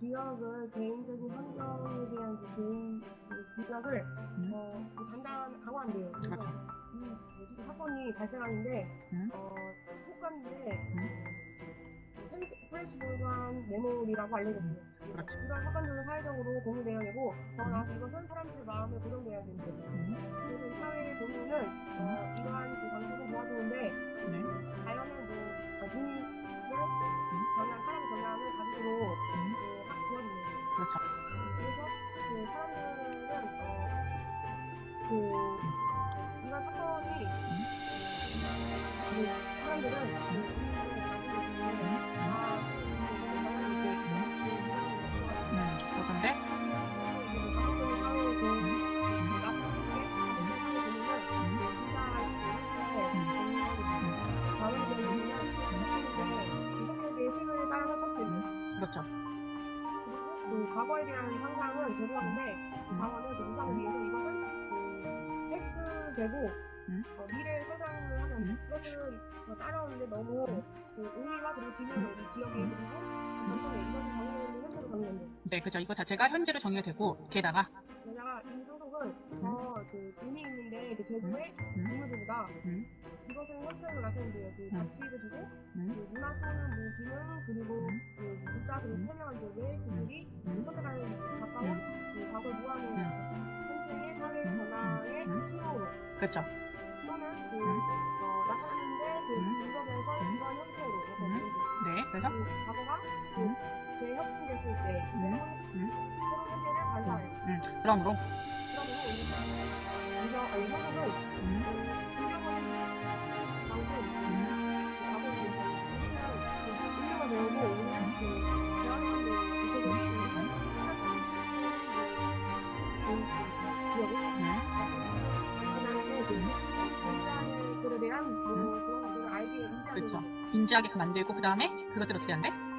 기억을 개인적인 환경에 대한 그 개인 그 기억을 음. 어, 그 단단 강화한대요. 그래서. 이 뭐지, 사건이 발생하는데 음. 어, 효과인데 프레시블한 메모리라고 알려졌고요. 그렇죠. 이런 사건들은 사회적으로 공유되어야 되고 더 나아가서 이것은 사람들의 마음에 고정되어야 됩니다. 음. 그렇죠. 그래서 그 사람들은 어, 그 이런 사건이 그 사람들은 그 아, 음. 그런데 그. 그렇죠. 과거에 대한 상상은 제도하는데 그 자원을 그 인상을 위해서 이것은 그 헬스되고 음. 어, 미래에 성장을 하면 음. 이것을 어, 따라오는데 너무 그 의미와 그리고 기능을 이 기억에 그리고 전통에 이것을 정의하는 현재로 정의된다. 네, 그죠. 이거 자체가 현재로 정의가 되고 게다가 게다가 이 소속은 더그 의미 있는데 그 제도의 음. 음. 이것은 현재를 나타낸대요. 그 음. 가치를 주고 음. 그 문화 또는 뭐 기능 그리고 음. 그 그렇죠. 또는 그 음. 어, 그 음. 음. 형태로 네, 그래서 그 과거가 그 음. 재협동됐을 때 음. 새로운 음. 새로운 현재를 발사해요. 음. 그러므로 그러면 이 이거 아니 서석은 인지하게끔 만들고 그 다음에 그것들 어떻게 한대?